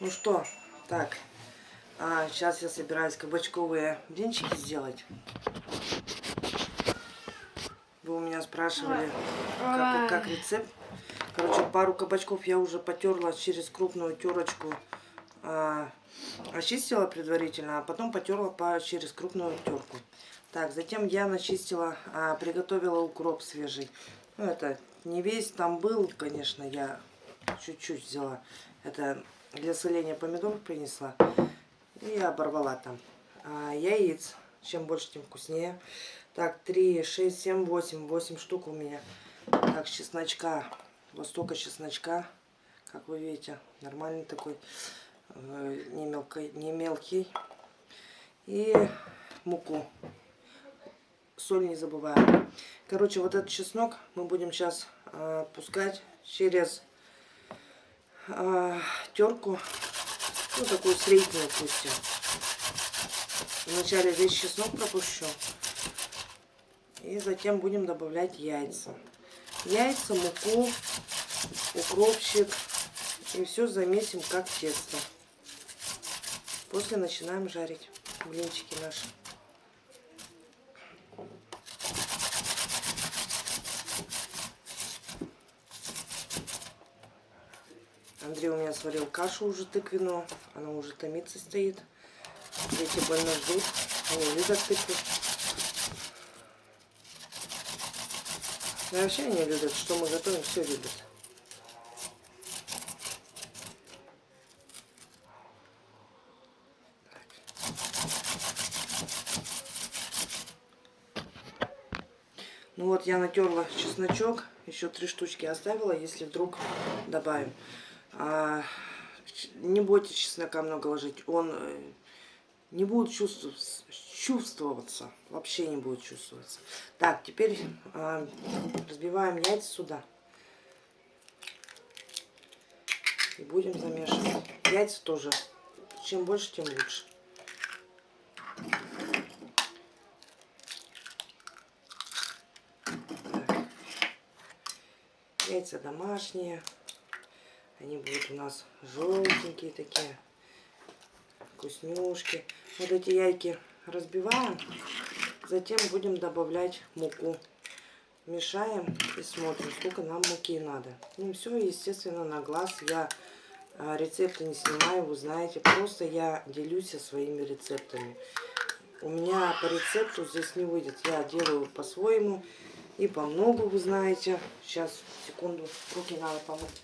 Ну что, так, а, сейчас я собираюсь кабачковые блинчики сделать. Вы у меня спрашивали, как, как рецепт. Короче, пару кабачков я уже потерла через крупную терочку. А, очистила предварительно, а потом потерла по, через крупную терку. Так, затем я начистила, а, приготовила укроп свежий. Ну, это не весь там был, конечно, я чуть-чуть взяла. Это для соления помидоров принесла. И оборвала там. А, яиц. Чем больше, тем вкуснее. Так, 3, 6, 7, 8. 8 штук у меня. Так, чесночка. Вот столько чесночка. Как вы видите, нормальный такой. Э, не, мелкий, не мелкий. И муку. Соль не забываем. Короче, вот этот чеснок мы будем сейчас э, пускать через э, терку, ну такую среднюю пустим. Вначале весь чеснок пропущу. И затем будем добавлять яйца. Яйца, муку, укропчик. И все замесим как тесто. После начинаем жарить блинчики наши. Андрей у меня сварил кашу уже тыквенную. Она уже томиться стоит. Дети больно ждут. Они любят тыкву. Да вообще они любят. Что мы готовим, все любят. Ну вот я натерла чесночок, еще три штучки оставила, если вдруг добавим. А, не бойтесь чеснока много ложить, он э, не будет чувствоваться, чувствоваться, вообще не будет чувствоваться. Так, теперь а, разбиваем яйца сюда. И будем замешивать. Яйца тоже, чем больше, тем лучше. Так. Яйца домашние. Они будут у нас желтенькие такие, вкуснюшки. Вот эти яйки разбиваем, затем будем добавлять муку. Мешаем и смотрим, сколько нам муки надо. Ну все, естественно, на глаз. Я а, рецепты не снимаю, вы знаете. Просто я делюсь своими рецептами. У меня по рецепту здесь не выйдет. Я делаю по-своему и по многу, вы знаете. Сейчас, секунду, руки надо помыть.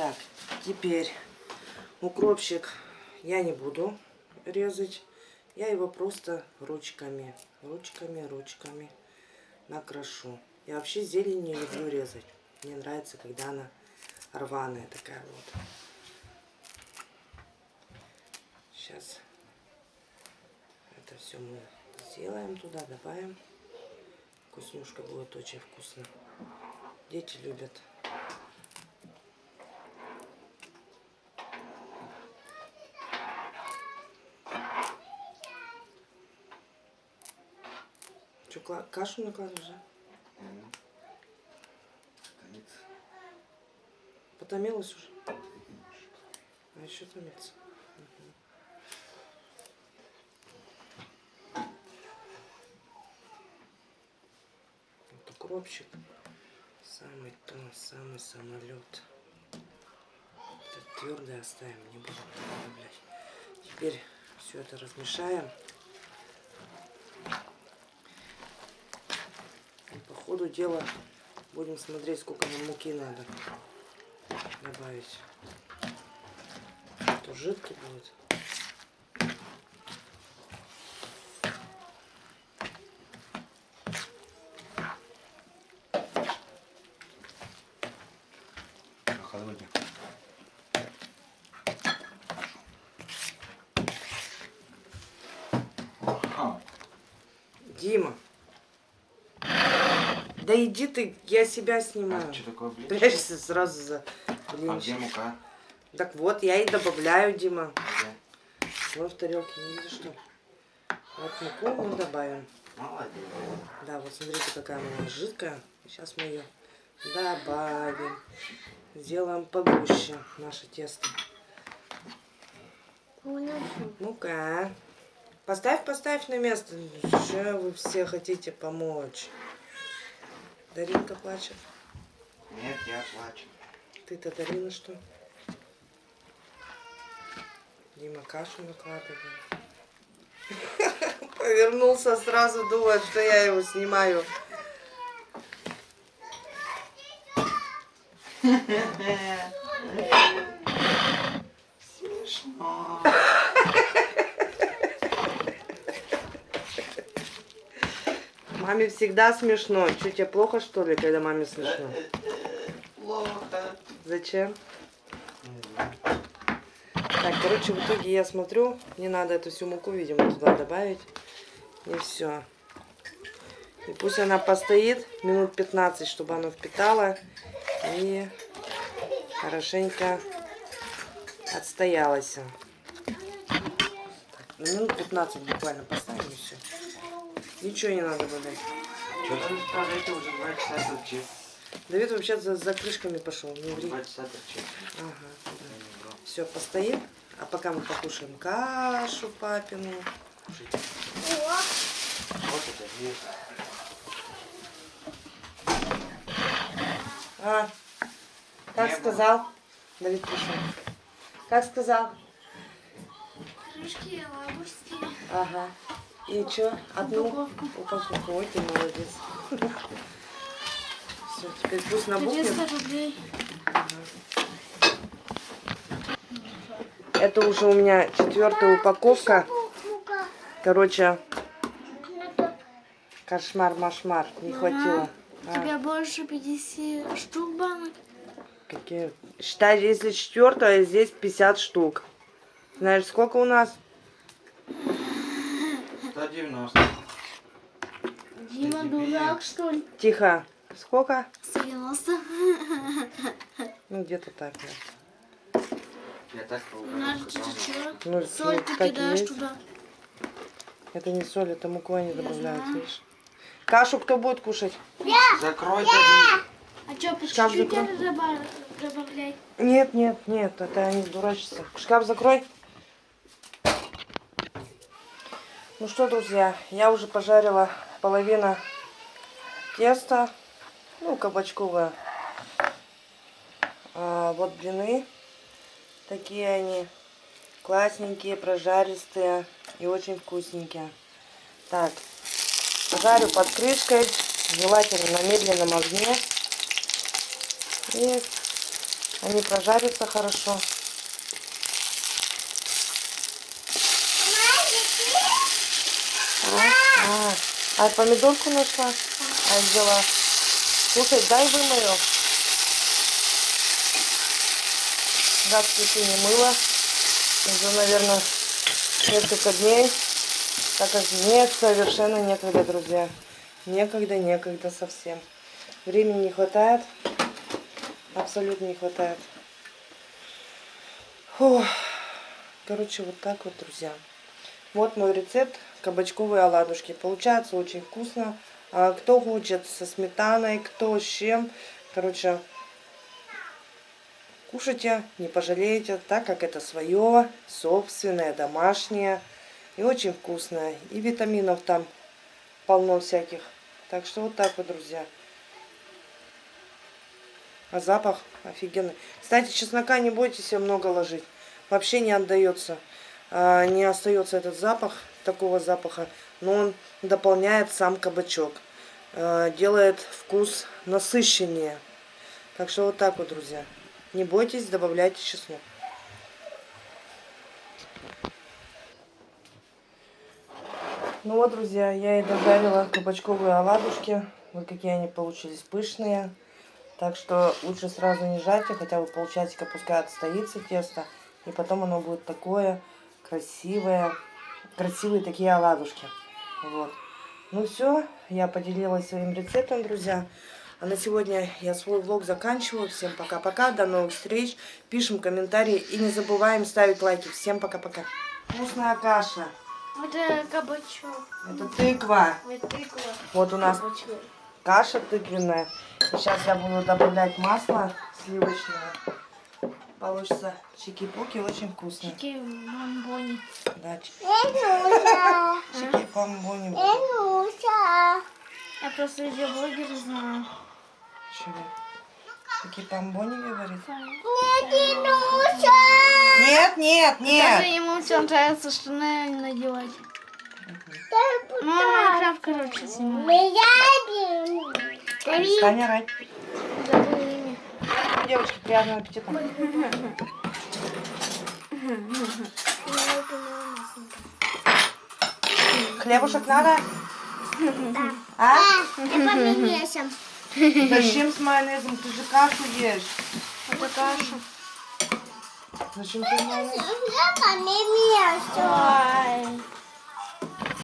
Так, теперь укропчик я не буду резать. Я его просто ручками, ручками, ручками накрошу. Я вообще зелень не люблю резать. Мне нравится, когда она рваная такая вот. Сейчас это все мы сделаем туда, добавим. Вкуснюшка будет очень вкусно. Дети любят. Что, кашу да? Mm. Потомилась уже? А еще томится. Вот укропчик. Самый то, самый самолет. Это твердое оставим, не будем добавлять. Теперь все это размешаем. Ходу дела будем смотреть, сколько нам муки надо добавить. А то жидкий будет. Холоднее. Дима. Да иди ты, я себя снимаю. А, что такое, блин? Прячься сразу за блинчик. А где мука? Так вот, я и добавляю, Дима. Где? Вот в тарелке, не видишь, что Вот муку мы добавим. Молодец. Да, вот смотрите, какая она жидкая. Сейчас мы ее добавим. Сделаем погуще наше тесто. Ну-ка. Поставь, поставь на место. Что вы все хотите помочь? Даринка плачет. Нет, я плачу. Ты-то Дарина что? Дима кашу накладывает. Повернулся сразу, думает, что я его снимаю. Смешно. Маме всегда смешно. Что, тебе плохо, что ли, когда маме смешно? Плохо. Зачем? Так, короче, в итоге я смотрю, не надо эту всю муку, видимо, туда добавить. И все. И пусть она постоит минут 15, чтобы она впитала. И хорошенько отстоялась. Так, ну, минут 15 буквально поставим и все. Ничего не надо добавлять. Что там скажете, уже два часа торчит. Давид вообще за, за крышками пошел, не ври. Два часа торчит. Ага, да. Все, постоит. А пока мы покушаем кашу папину. Вот это есть. А, как Не сказал? Давид пришел. Как сказал? Крышки лавушки. Ага. И что? Одну Упаковку. упаковку. Ой, ты молодец. Все, теперь пусть набухнет. 300 рублей. Это уже у меня четвертая упаковка. Короче, кошмар-машмар. Не хватило. У А, тебя больше 50 штук банок. какие? Считай, если четвертая, здесь 50 штук. Знаешь, сколько у нас? 190. Дима, дурак, что ли? Тихо. Сколько? 90. Ну, где-то так. да. Я так поугарал. Ну, Соль ты кидаешь есть. туда. Это не соль, это муку они добавляют, знаю. видишь? Кашу кто будет кушать? Закрой дверь. А что, по чуть-чуть добавлять? Нет, нет, нет, это они дурачатся. Шкаф закрой. Ну что, друзья, я уже пожарила половину теста, ну, кабачковое. А, вот блины, такие они, классненькие, прожаристые и очень вкусненькие. Так, жарю под крышкой, желательно на медленном огне. И они прожарятся хорошо. А, а, помидорку нашла? А взяла. Слушай, дай вымою. Гадкие ты не мыла. Уже, наверное, несколько дней. Так как нет, совершенно некогда, друзья. Некогда, некогда совсем. Времени не хватает. Абсолютно не хватает. Фух. Короче, вот так вот, друзья. Вот мой рецепт кабачковые оладушки. Получается очень вкусно. А кто хочет со сметаной, кто с чем. Короче, кушайте, не пожалеете, так как это свое, собственное, домашнее. И очень вкусное. И витаминов там полно всяких. Так что вот так вот, друзья. А запах офигенный. Кстати, чеснока не бойтесь много ложить. Вообще не отдается. а, Не остается этот запах, такого запаха. Но он дополняет сам кабачок. а, Делает вкус насыщеннее. Так что вот так вот, друзья. Не бойтесь, добавляйте чеснок. Ну вот, друзья, я и дожарила кабачковые оладушки. Вот какие они получились пышные. Так что лучше сразу не жайте, хотя бы полчасика пускай отстоится тесто. И потом оно будет такое красивое. Красивые такие оладушки. Вот. Ну все, я поделилась своим рецептом, друзья. А на сегодня я свой влог заканчиваю. Всем пока-пока, до новых встреч. Пишем комментарии и не забываем ставить лайки. Всем пока-пока. Вкусная каша. Это кабачок. Это тыква. Это тыква. Вот у нас Кабачок. каша тыквенная. Сейчас я буду добавлять масло сливочное. Получится чики-пуки, очень вкусно. Чики бомбони. Да, чи- Нюша. чики-помбони. Нюша. Я просто видеоблогер знаю. Чего? Чики-помбони говорит? Не Нюша. Нет, нет, Даже нет. ему все нравится штаны надевать. Ну, Майнкрафт, короче, снимает. Меня Девочки, приятного аппетита. Хлебушек надо? А? Это помесим. Зачем с майонезом? Ты же кашу ешь. Это каша. Зачем ты майонез? Я. Ай.